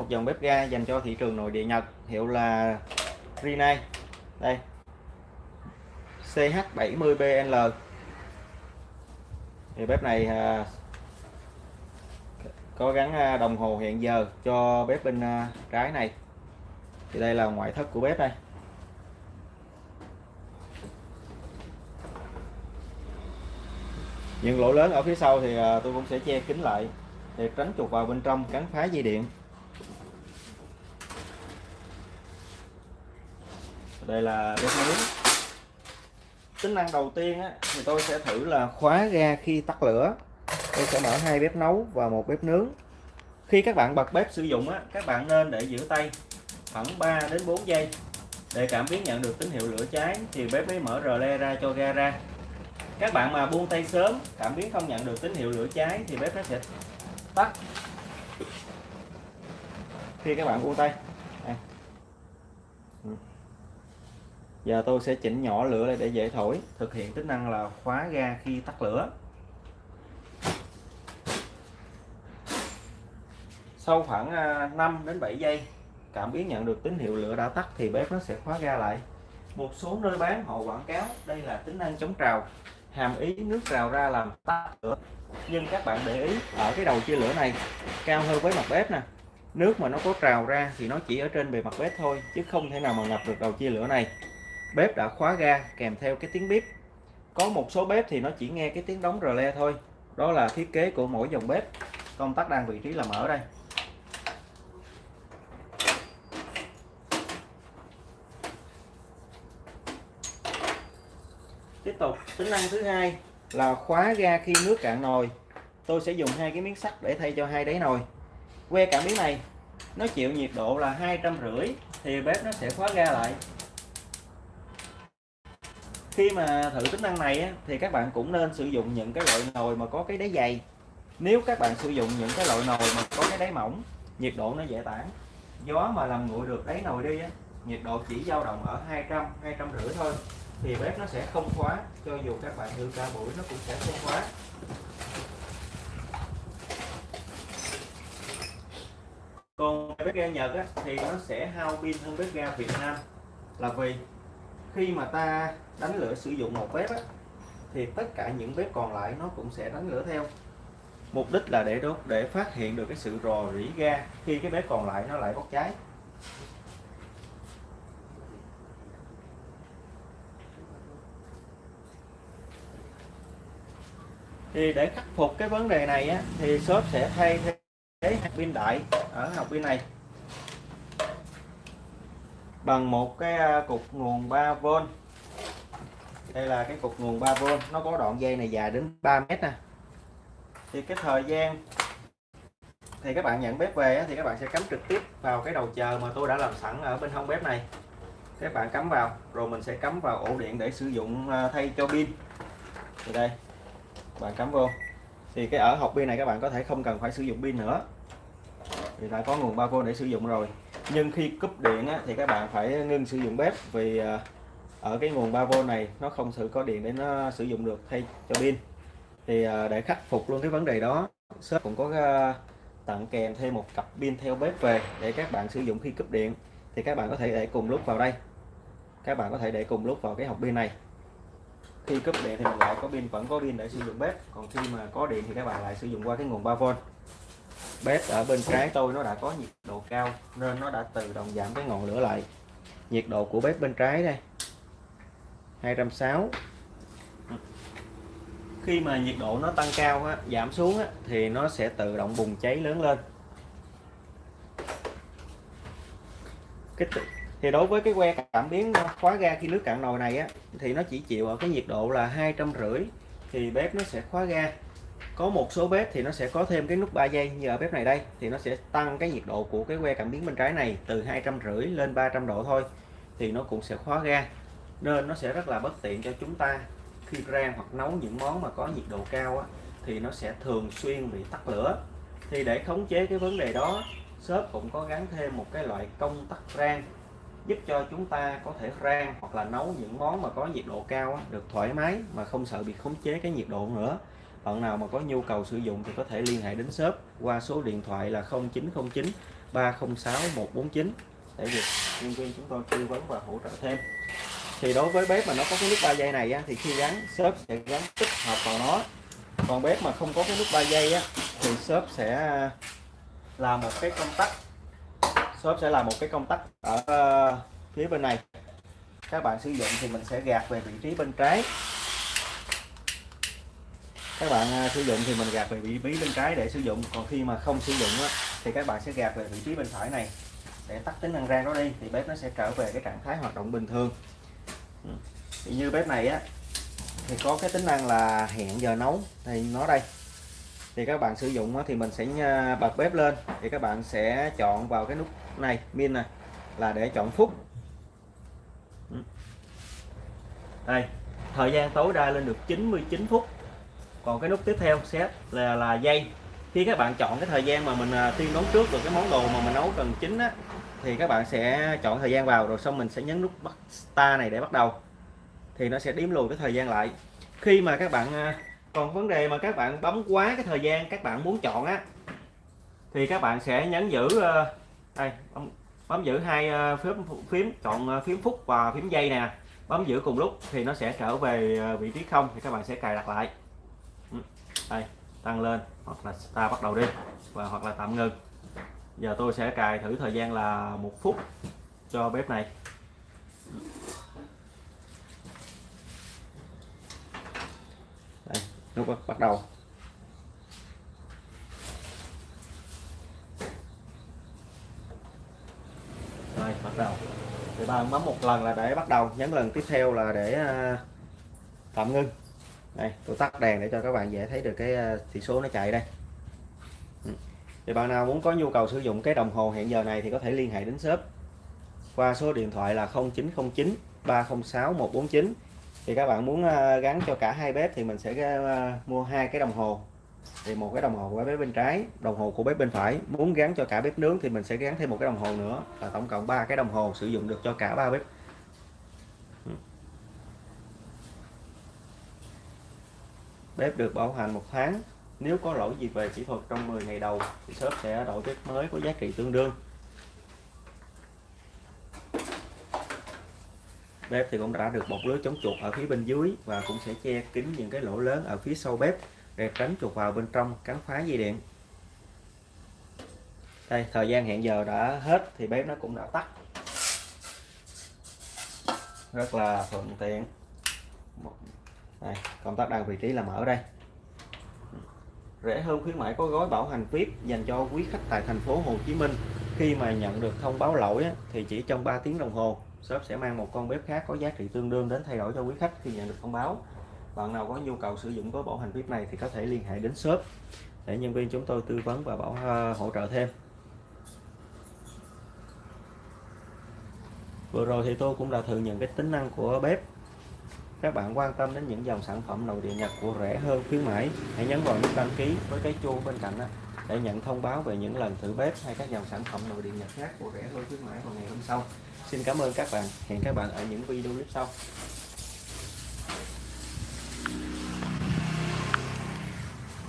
một dòng bếp ga dành cho thị trường nội địa Nhật hiệu là Rinnai. Đây. CH70BL thì bếp này à, có gắn à, đồng hồ hẹn giờ cho bếp bên à, trái này. Thì đây là ngoại thất của bếp đây. Những lỗ lớn ở phía sau thì à, tôi cũng sẽ che kín lại để tránh chuột vào bên trong cắn phá dây điện. Đây là bếp nướng tính năng đầu tiên á, thì tôi sẽ thử là khóa ga khi tắt lửa. Tôi sẽ mở hai bếp nấu và một bếp nướng. Khi các bạn bật bếp sử dụng á, các bạn nên để giữ tay khoảng 3 đến 4 giây. Để cảm biến nhận được tín hiệu lửa cháy thì bếp mới mở rờ le ra cho ga ra. Các bạn mà buông tay sớm cảm biến không nhận được tín hiệu lửa cháy thì bếp nó sẽ tắt. Khi các bạn buông tay đây. Ừ giờ tôi sẽ chỉnh nhỏ lửa lại để dễ thổi, thực hiện tính năng là khóa ga khi tắt lửa. Sau khoảng à, 5 đến 7 giây, cảm biến nhận được tín hiệu lửa đã tắt thì bếp nó sẽ khóa ga lại. Một số nơi bán họ quảng cáo, đây là tính năng chống trào, hàm ý nước trào ra làm tắt lửa. Nhưng các bạn để ý, ở cái đầu chia lửa này, cao hơn với mặt bếp nè. Nước mà nó có trào ra thì nó chỉ ở trên bề mặt bếp thôi, chứ không thể nào mà ngập được đầu chia lửa này bếp đã khóa ga kèm theo cái tiếng bếp có một số bếp thì nó chỉ nghe cái tiếng đóng rờ le thôi. Đó là thiết kế của mỗi dòng bếp. Công tắc đang vị trí là mở đây. Tiếp tục, tính năng thứ hai là khóa ga khi nước cạn nồi. Tôi sẽ dùng hai cái miếng sắt để thay cho hai đáy nồi. Que cảm biến này, nó chịu nhiệt độ là hai trăm rưỡi thì bếp nó sẽ khóa ga lại khi mà thử tính năng này á, thì các bạn cũng nên sử dụng những cái loại nồi mà có cái đáy dày. Nếu các bạn sử dụng những cái loại nồi mà có cái đáy mỏng nhiệt độ nó dễ tản. Gió mà làm nguội được đáy nồi đi á, nhiệt độ chỉ dao động ở 200 200 rưỡi thôi thì bếp nó sẽ không khóa cho dù các bạn đưa cả buổi nó cũng sẽ không khóa. Còn bếp ga Nhật á, thì nó sẽ hao pin hơn bếp ga Việt Nam. Là vì khi mà ta đánh lửa sử dụng một bếp á, thì tất cả những bếp còn lại nó cũng sẽ đánh lửa theo. Mục đích là để đốt để phát hiện được cái sự rò rỉ ga khi cái bếp còn lại nó lại bốc cháy. Thì để khắc phục cái vấn đề này á, thì shop sẽ thay thế pin đại ở học pin này bằng một cái à, cục nguồn 3V đây là cái cục nguồn 3V nó có đoạn dây này dài đến 3 mét nè. Thì cái thời gian thì các bạn nhận bếp về thì các bạn sẽ cắm trực tiếp vào cái đầu chờ mà tôi đã làm sẵn ở bên hông bếp này. Các bạn cắm vào, rồi mình sẽ cắm vào ổ điện để sử dụng à, thay cho pin. Thì đây, bạn cắm vô. Thì cái ở hộp pin này các bạn có thể không cần phải sử dụng pin nữa. Thì đã có nguồn 3V để sử dụng rồi nhưng khi cúp điện á, thì các bạn phải ngưng sử dụng bếp vì à, ở cái nguồn 3V này nó không sự có điện để nó sử dụng được thay cho pin. Thì à, để khắc phục luôn cái vấn đề đó shop cũng có à, tặng kèm thêm một cặp pin theo bếp về để các bạn sử dụng khi cúp điện. Thì các bạn có thể để cùng lúc vào đây. Các bạn có thể để cùng lúc vào cái hộp pin này. Khi cúp điện thì mình lại có pin vẫn có pin để sử dụng bếp. Còn khi mà có điện thì các bạn lại sử dụng qua cái nguồn 3V bếp ở bên trái tôi nó đã có nhiệt độ cao nên nó đã tự động giảm cái ngọn lửa lại. Nhiệt độ của bếp bên trái đây 260 khi mà nhiệt độ nó tăng cao á, giảm xuống á, thì nó sẽ tự động bùng cháy lớn lên. Cái thì đối với cái que cảm biến khóa ga khi nước cạn nồi này á thì nó chỉ chịu ở cái nhiệt độ là hai trăm rưỡi thì bếp nó sẽ khóa ga có một số bếp thì nó sẽ có thêm cái nút 3 giây như ở bếp này đây thì nó sẽ tăng cái nhiệt độ của cái que cảm biến bên trái này từ hai trăm rưỡi lên 300 độ thôi thì nó cũng sẽ khóa ga. Nên nó sẽ rất là bất tiện cho chúng ta khi rang hoặc nấu những món mà có nhiệt độ cao á, thì nó sẽ thường xuyên bị tắt lửa. Thì để khống chế cái vấn đề đó shop cũng có gắn thêm một cái loại công tắc rang giúp cho chúng ta có thể rang hoặc là nấu những món mà có nhiệt độ cao á, được thoải mái mà không sợ bị khống chế cái nhiệt độ nữa bạn nào mà có nhu cầu sử dụng thì có thể liên hệ đến shop qua số điện thoại là 0909 306 149 để được nhân viên chúng tôi tư vấn và hỗ trợ thêm. Thì đối với bếp mà nó có cái nút 3 giây này á, thì khi gắn shop sẽ gắn tích hợp vào nó. Còn bếp mà không có cái nút 3 giây á, thì shop sẽ là một cái công tắc. Shop sẽ là một cái công tắc ở ờ, phía bên này. Các bạn sử dụng thì mình sẽ gạt về vị trí bên trái các bạn à, sử dụng thì mình gạt về vị trí bên trái để sử dụng. Còn khi mà không sử dụng á, thì các bạn sẽ gạt về vị trí bên phải này. Để tắt tính năng rang đó đi thì bếp nó sẽ trở về cái trạng thái hoạt động bình thường. Ừ. Thì như bếp này á thì có cái tính năng là hẹn giờ nấu. Thì nó đây. Thì các bạn sử dụng thì mình sẽ à, bật bếp lên. Thì các bạn sẽ chọn vào cái nút này min này là để chọn phút. Ừ. Đây. Thời gian tối đa lên được 99 phút còn cái nút tiếp theo set là là dây. Khi các bạn chọn cái thời gian mà mình à, tiên đoán trước được cái món đồ mà mình nấu cần chín á thì các bạn sẽ chọn thời gian vào rồi xong mình sẽ nhấn nút bắt star này để bắt đầu. Thì nó sẽ đếm lùi cái thời gian lại. Khi mà các bạn à, còn vấn đề mà các bạn bấm quá cái thời gian các bạn muốn chọn á thì các bạn sẽ nhấn giữ à, đây bấm, bấm giữ hai phím phím chọn phím phút và phím dây nè. Bấm giữ cùng lúc thì nó sẽ trở về vị trí không thì các bạn sẽ cài đặt lại đây tăng lên hoặc là ta bắt đầu đi và hoặc là tạm ngừng. Giờ tôi sẽ cài thử thời gian là một phút cho bếp này. Đây, nút bắt đầu. Đây bắt đầu. Thì bạn bấm một lần là để bắt đầu. Nhấn lần tiếp theo là để à, tạm ngưng đây, tôi tắt đèn để cho các bạn dễ thấy được cái ờ, chỉ số nó chạy đây. Ừ. Thì bạn nào muốn có nhu cầu sử dụng cái đồng hồ hẹn giờ này thì có thể liên hệ đến shop qua số điện thoại là 0909 306 149 thì các bạn muốn ờ, gắn cho cả hai bếp thì mình sẽ ờ, mua hai cái đồng hồ. Thì một cái đồng hồ của bếp bên trái, đồng hồ của bếp bên phải. Muốn gắn cho cả bếp nướng thì mình sẽ gắn thêm một cái đồng hồ nữa. Là tổng cộng ba cái đồng hồ sử dụng được cho cả ba bếp. Bếp được bảo hành một tháng. Nếu có lỗi gì về kỹ thuật trong 10 ngày đầu, thì shop sẽ đổi bếp mới có giá trị tương đương. Bếp thì cũng đã được bọc lưới chống chuột ở phía bên dưới và cũng sẽ che kín những cái lỗ lớn ở phía sau bếp để tránh chuột vào bên trong cắn phá dây điện. Đây, thời gian hẹn giờ đã hết thì bếp nó cũng đã tắt. Rất là thuận tiện đây, công tắc đang vị trí là mở đây. Rẻ hơn khuyến mãi có gói bảo hành VIP dành cho quý khách tại thành phố Hồ Chí Minh. Khi mà nhận được thông báo lỗi thì chỉ trong 3 tiếng đồng hồ shop sẽ mang một con bếp khác có giá trị tương đương đến thay đổi cho quý khách khi nhận được thông báo. Bạn nào có nhu cầu sử dụng gói bảo hành VIP này thì có thể liên hệ đến shop để nhân viên chúng tôi tư vấn và bảo ờ, hỗ trợ thêm. Vừa rồi thì tôi cũng đã thử những cái tính năng của bếp các bạn quan tâm đến những dòng sản phẩm nội địa Nhật của rẻ hơn, khuyến mãi, hãy nhấn vào nút đăng ký với cái chuông bên cạnh để nhận thông báo về những lần thử bếp hay các dòng sản phẩm nội địa Nhật khác của rẻ hơn, khuyến mãi vào ngày hôm sau Xin cảm ơn các bạn. Hẹn các bạn ở những video clip sau.